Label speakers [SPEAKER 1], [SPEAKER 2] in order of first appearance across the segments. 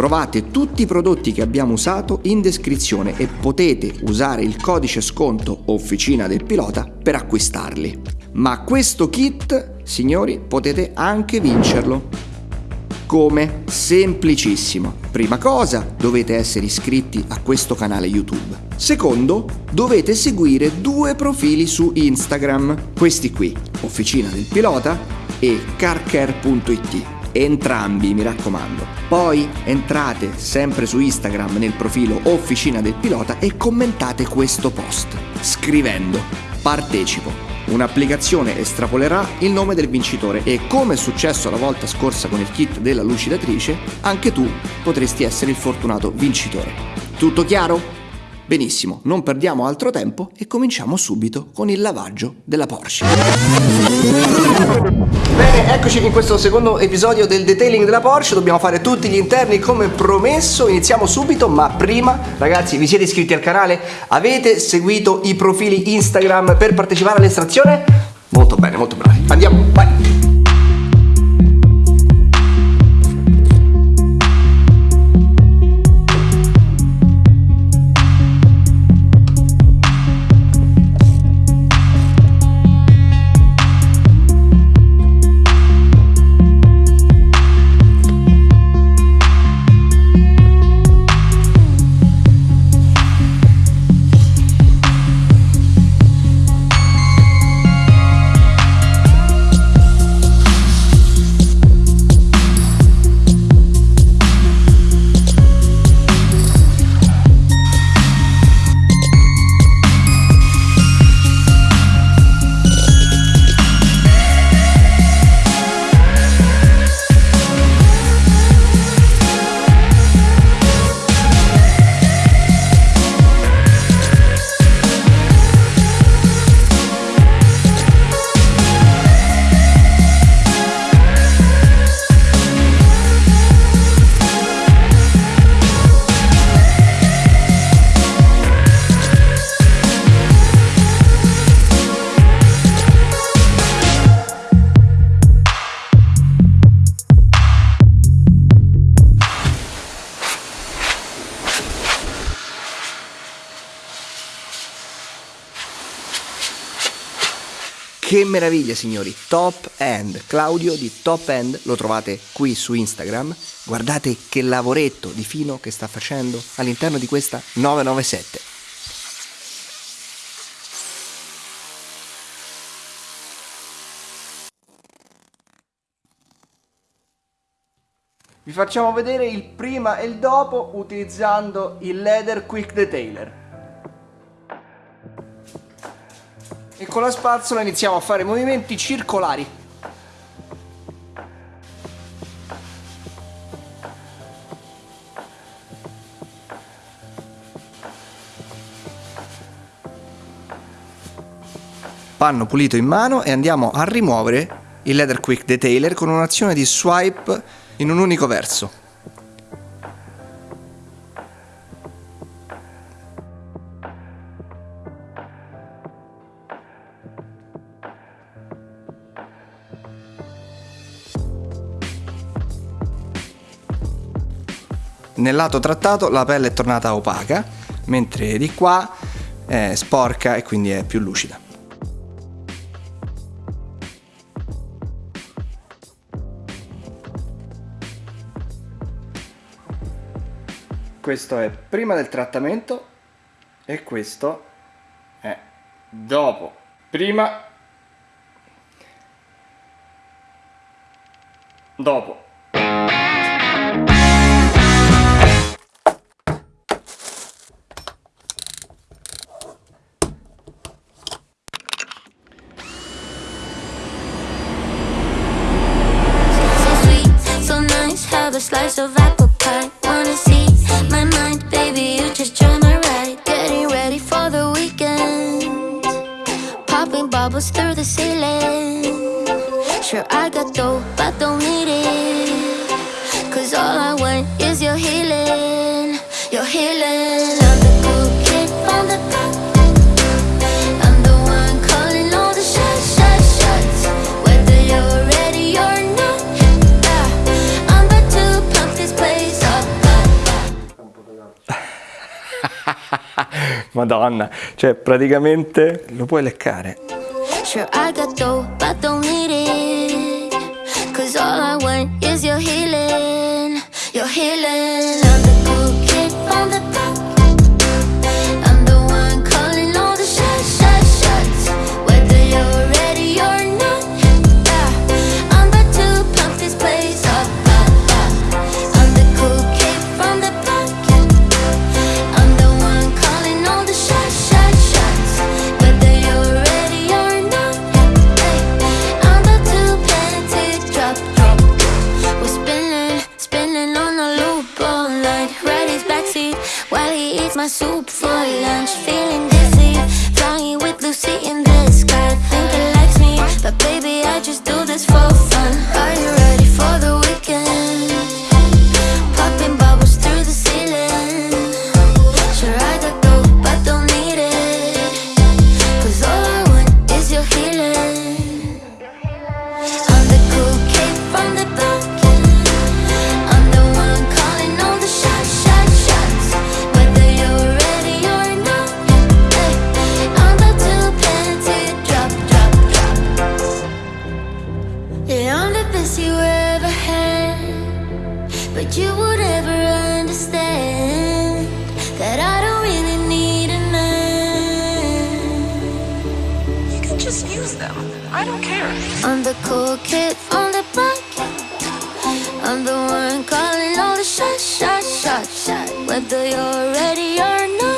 [SPEAKER 1] Trovate tutti i prodotti che abbiamo usato in descrizione e potete usare il codice sconto Officina del Pilota per acquistarli. Ma questo kit, signori, potete anche vincerlo. Come? Semplicissimo. Prima cosa, dovete essere iscritti a questo canale YouTube. Secondo, dovete seguire due profili su Instagram. Questi qui, Officina del Pilota e carcare.it. Entrambi, mi raccomando. Poi entrate sempre su Instagram nel profilo Officina del Pilota e commentate questo post scrivendo partecipo Un'applicazione estrapolerà il nome del vincitore e come è successo la volta scorsa con il kit della lucidatrice, anche tu potresti essere il fortunato vincitore. Tutto chiaro? Benissimo, non perdiamo altro tempo e cominciamo subito con il lavaggio della Porsche. Bene, eccoci in questo secondo episodio del detailing della Porsche, dobbiamo fare tutti gli interni come promesso, iniziamo subito, ma prima ragazzi vi siete iscritti al canale? Avete seguito i profili Instagram per partecipare all'estrazione? Molto bene, molto bravi. Andiamo, vai! Che meraviglia signori, top end, Claudio di top end, lo trovate qui su Instagram, guardate che lavoretto di fino che sta facendo all'interno di questa 997. Vi facciamo vedere il prima e il dopo utilizzando il Leather Quick Detailer. E con la spazzola iniziamo a fare movimenti circolari. Panno pulito in mano e andiamo a rimuovere il Leather Quick Detailer con un'azione di swipe in un unico verso. Nel lato trattato la pelle è tornata opaca, mentre di qua è sporca e quindi è più lucida. Questo è prima del trattamento e questo è dopo. Prima, dopo.
[SPEAKER 2] A slice of apple pie. Wanna see my mind, baby, you just join my ride. Getting ready for the weekend. Popping bubbles through the ceiling. Sure, I got dough, but don't need it. Cause all I want is your healing
[SPEAKER 1] Madonna, cioè praticamente lo puoi leccare.
[SPEAKER 2] Sure, I got dough, but don't need it. Cause all I want is your healing. Your healing. The one calling all the shots, shots, shots, shots. Whether you're ready or not.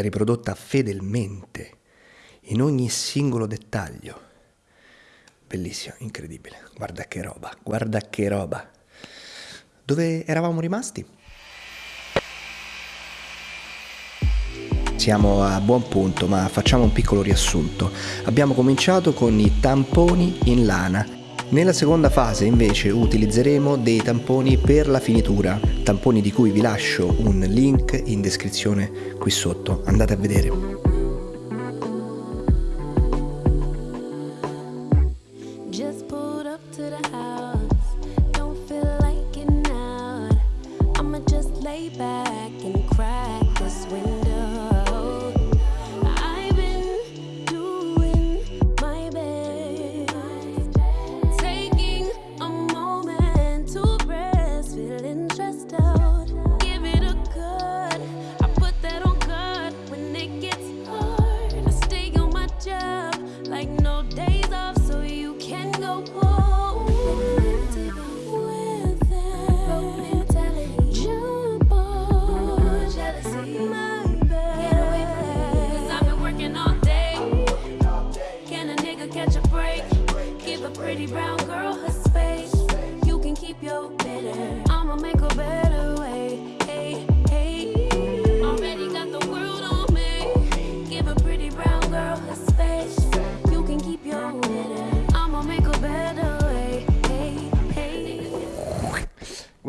[SPEAKER 1] Stata riprodotta fedelmente in ogni singolo dettaglio. Bellissimo, incredibile. Guarda che roba, guarda che roba. Dove eravamo rimasti? Siamo a buon punto, ma facciamo un piccolo riassunto. Abbiamo cominciato con i tamponi in lana. Nella seconda fase invece utilizzeremo dei tamponi per la finitura, tamponi di cui vi lascio un link in descrizione qui sotto. Andate a vedere.
[SPEAKER 3] Just pulled up to the house.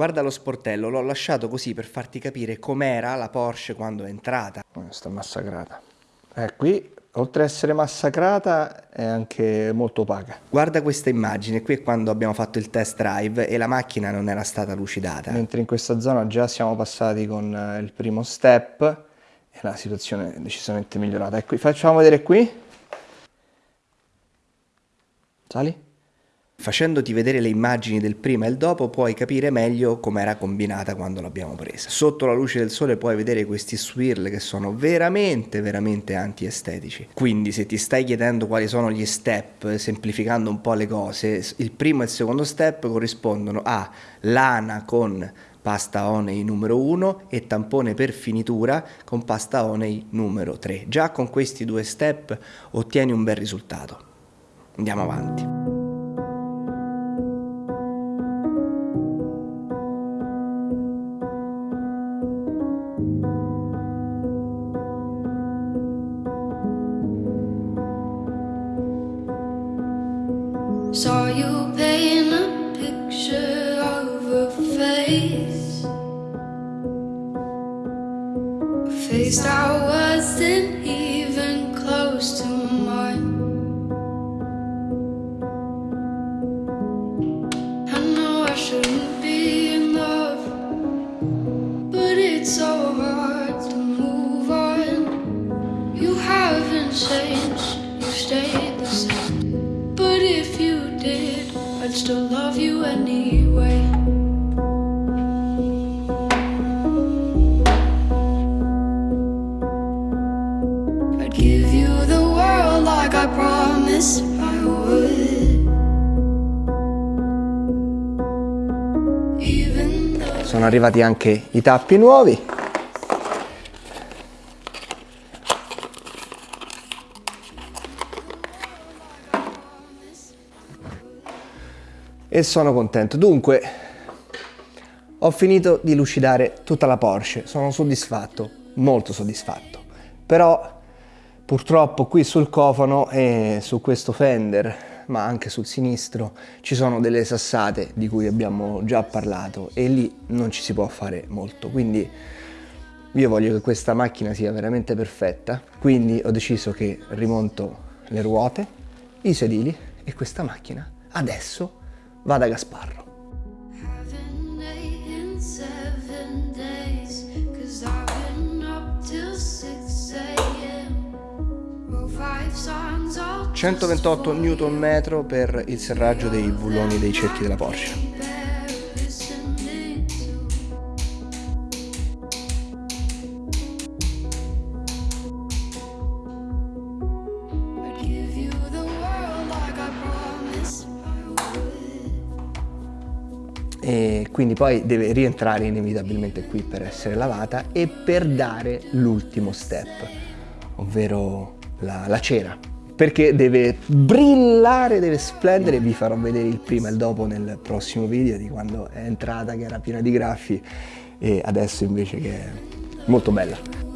[SPEAKER 1] Guarda lo sportello, l'ho lasciato così per farti capire com'era la Porsche quando è entrata. Sta massacrata. Eh, qui, oltre ad essere massacrata, è anche molto opaca. Guarda questa immagine, qui è quando abbiamo fatto il test drive e la macchina non era stata lucidata. Mentre in questa zona già siamo passati con eh, il primo step e la situazione è decisamente migliorata. E qui, facciamo vedere qui. Sali? Facendoti vedere le immagini del prima e il dopo puoi capire meglio com'era combinata quando l'abbiamo presa. Sotto la luce del sole puoi vedere questi swirl che sono veramente, veramente antiestetici. Quindi se ti stai chiedendo quali sono gli step, semplificando un po' le cose, il primo e il secondo step corrispondono a lana con pasta Oney numero 1 e tampone per finitura con pasta Oney numero 3. Già con questi due step ottieni un bel risultato. Andiamo avanti.
[SPEAKER 4] Paint a picture of a face. A face that wasn't even still love you anyway. I'd give you the world like I promised I would.
[SPEAKER 1] Sono arrivati anche i tappi nuovi. E sono contento. Dunque, ho finito di lucidare tutta la Porsche. Sono soddisfatto, molto soddisfatto. Però purtroppo qui sul cofano e su questo fender ma anche sul sinistro ci sono delle sassate di cui abbiamo già parlato e lì non ci si può fare molto quindi io voglio che questa macchina sia veramente perfetta quindi ho deciso che rimonto le ruote i sedili e questa macchina adesso va da Gasparro.
[SPEAKER 4] Haven't ate in seven days, cause I've been up till 6 a.m. Wrote five songs all
[SPEAKER 1] 128 Nm per il serraggio dei bulloni dei cerchi della Porsche quindi poi deve rientrare inevitabilmente qui per essere lavata e per dare l'ultimo step, ovvero la, la cera. Perché deve brillare, deve splendere, vi farò vedere il prima e il dopo nel prossimo video di quando è entrata che era piena di graffi e adesso invece che è molto bella.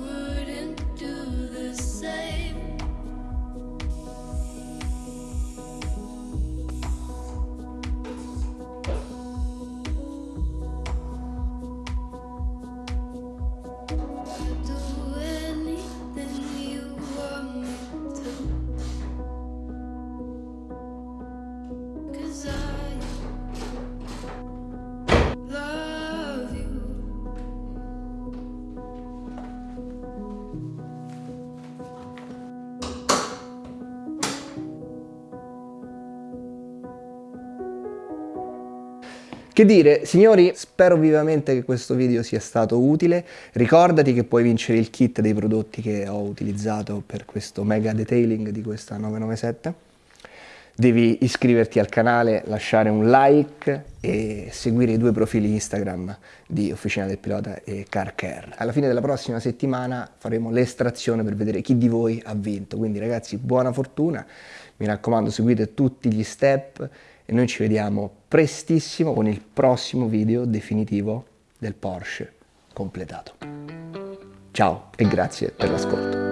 [SPEAKER 1] Che dire, signori, spero vivamente che questo video sia stato utile. Ricordati che puoi vincere il kit dei prodotti che ho utilizzato per questo mega detailing di questa 997. Devi iscriverti al canale, lasciare un like e seguire i due profili Instagram di Officina del Pilota e Car Care. Alla fine della prossima settimana faremo l'estrazione per vedere chi di voi ha vinto. Quindi ragazzi, buona fortuna. Mi raccomando, seguite tutti gli step e noi ci vediamo prestissimo con il prossimo video definitivo del Porsche completato. Ciao e grazie per l'ascolto.